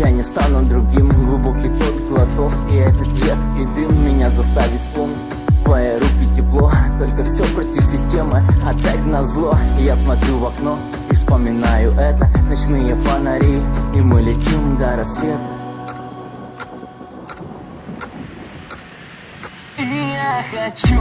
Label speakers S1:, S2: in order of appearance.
S1: Я не стану другим, глубокий тот глоток И этот яд и дым меня заставит вспомнить. Твои руки тепло, только все против системы. Опять на зло, я смотрю в окно И вспоминаю это, ночные фонари И мы летим до рассвета. И я хочу